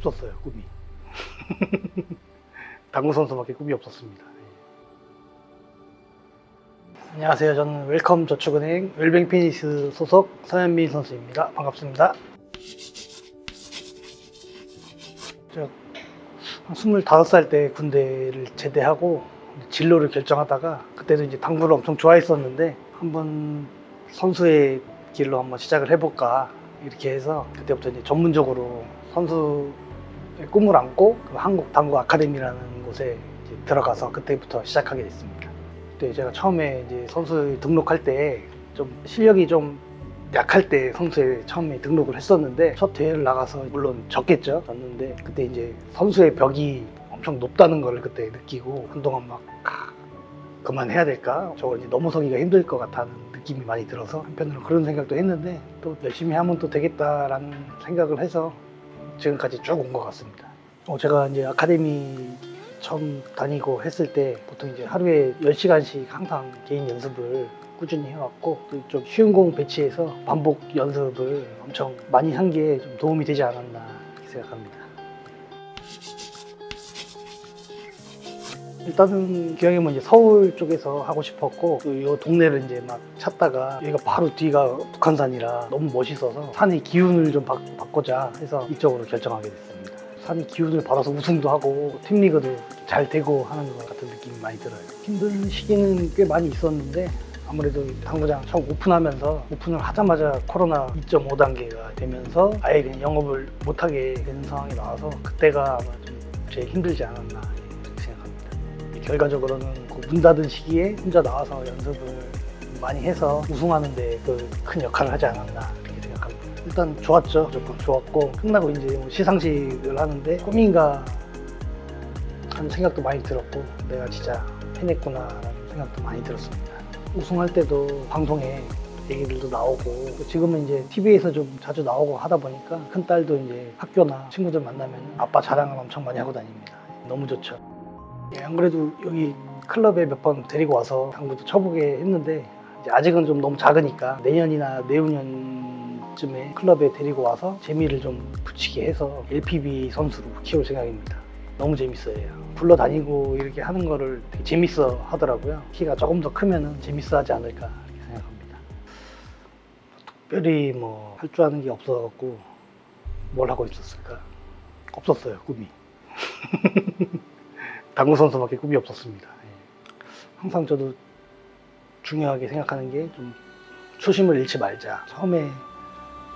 없었어요 꿈이. 당구 선수밖에 꿈이 없었습니다. 예. 안녕하세요. 저는 웰컴 저축은행 웰뱅 피닉스 소속 서현민 선수입니다. 반갑습니다. 제가 한 25살 때 군대를 제대하고 진로를 결정하다가 그때도 이제 당구를 엄청 좋아했었는데 한번 선수의 길로 한번 시작을 해볼까 이렇게 해서 그때부터 이제 전문적으로 선수의 꿈을 안고 그 한국 당구 아카데미라는 곳에 들어가서 그때부터 시작하게 됐습니다. 그때 제가 처음에 이제 선수 등록할 때 좀 실력이 좀 약할 때 선수에 처음에 등록을 했었는데 첫 대회를 나가서 물론 졌겠죠 졌는데 그때 이제 선수의 벽이 엄청 높다는 걸 그때 느끼고 한동안 막 아, 그만해야 될까 저거 이제 넘어서기가 힘들 것 같다는 느낌이 많이 들어서 한편으로 그런 생각도 했는데 또 열심히 하면 또 되겠다라는 생각을 해서 지금까지 쭉 온 것 같습니다 어, 제가 이제 아카데미 처음 다니고 했을 때 보통 이제 하루에 10시간씩 항상 개인 연습을 꾸준히 해왔고 또좀 쉬운 공 배치해서 반복 연습을 엄청 많이 한 게 좀 도움이 되지 않았나 생각합니다. 일단은 기왕이면 이제 서울 쪽에서 하고 싶었고 이 동네를 이제 막 찾다가 여기가 바로 뒤가 북한산이라 너무 멋있어서 산의 기운을 좀 바, 바꾸자 해서 이쪽으로 결정하게 됐습니다. 산의 기운을 받아서 우승도 하고 팀리그도 잘 되고 하는 것 같은 느낌이 많이 들어요. 힘든 시기는 꽤 많이 있었는데 아무래도 당구장 처음 오픈하면서 오픈을 하자마자 코로나 2.5 단계가 되면서 아예 그냥 영업을 못하게 되는 상황이 나와서 그때가 아마 좀 제일 힘들지 않았나. 결과적으로는 그문 닫은 시기에 혼자 나와서 연습을 많이 해서 우승하는데 그큰 역할을 하지 않았나 이렇게 생각합니다. 일단 좋았죠. 무조건 좋았고 끝나고 이제 뭐 시상식을 하는데 꿈인가 하는 생각도 많이 들었고 내가 진짜 해냈구나 라는 생각도 많이 들었습니다. 우승할 때도 방송에 얘기들도 나오고 지금은 이제 TV에서 좀 자주 나오고 하다 보니까 큰 딸도 이제 학교나 친구들 만나면 아빠 자랑을 엄청 많이 하고 다닙니다. 너무 좋죠. 예, 안 그래도 여기 클럽에 몇 번 데리고 와서 당구도 쳐보게 했는데 아직은 좀 너무 작으니까 내년이나 내후년쯤에 클럽에 데리고 와서 재미를 좀 붙이게 해서 LPB 선수로 키울 생각입니다. 너무 재밌어요. 굴러다니고 이렇게 하는 거를 되게 재밌어 하더라고요. 키가 조금 더 크면은 재밌어 하지 않을까 이렇게 생각합니다. 특별히 뭐 할 줄 아는 게 없어갖고 뭘 하고 있었을까? 없었어요, 꿈이. 당구 선수밖에 꿈이 없었습니다. 예. 항상 저도 중요하게 생각하는 게 좀 초심을 잃지 말자. 처음에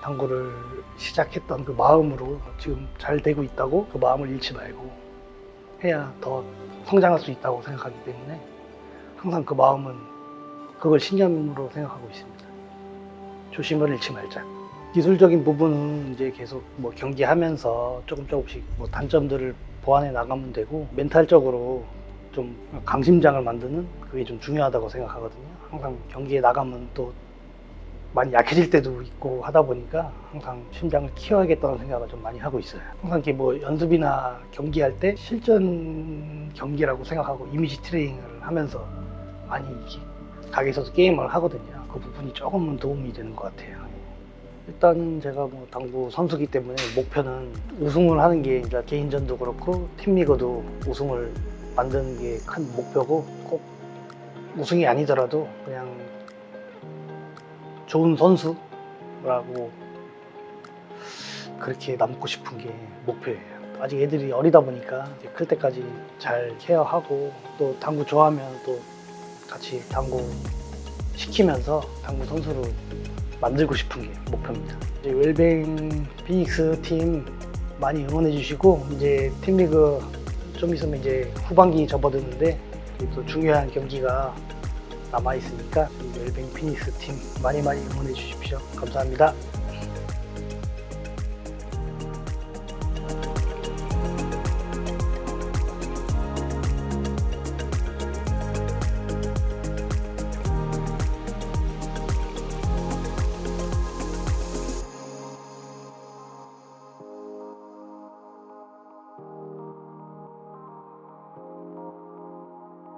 당구를 시작했던 그 마음으로 지금 잘 되고 있다고 그 마음을 잃지 말고 해야 더 성장할 수 있다고 생각하기 때문에 항상 그 마음은 그걸 신념으로 생각하고 있습니다. 조심을 잃지 말자. 기술적인 부분은 이제 계속 뭐 경기하면서 조금 조금씩 뭐 단점들을 보완해 나가면 되고 멘탈적으로 좀 강심장을 만드는 그게 좀 중요하다고 생각하거든요. 항상 경기에 나가면 또 많이 약해질 때도 있고 하다 보니까 항상 심장을 키워야겠다는 생각을 좀 많이 하고 있어요. 항상 이렇게 뭐 연습이나 경기할 때 실전 경기라고 생각하고 이미지 트레이닝을 하면서 많이 가게에서도 게임을 하거든요. 그 부분이 조금은 도움이 되는 것 같아요. 일단 제가 뭐 당구 선수기 때문에 목표는 우승을 하는 게 개인전도 그렇고 팀 리그도 우승을 만드는 게 큰 목표고 꼭 우승이 아니더라도 그냥 좋은 선수라고 그렇게 남고 싶은 게 목표예요. 아직 애들이 어리다 보니까 클 때까지 잘 케어하고 또 당구 좋아하면 또 같이 당구 시키면서 당구 선수로 만들고 싶은 게 목표입니다. 이제 웰뱅 피닉스 팀 많이 응원해 주시고 이제 팀리그 좀 있으면 이제 후반기 접어드는데 또 중요한 경기가 남아 있으니까 웰뱅 피닉스 팀 많이 많이 응원해 주십시오. 감사합니다.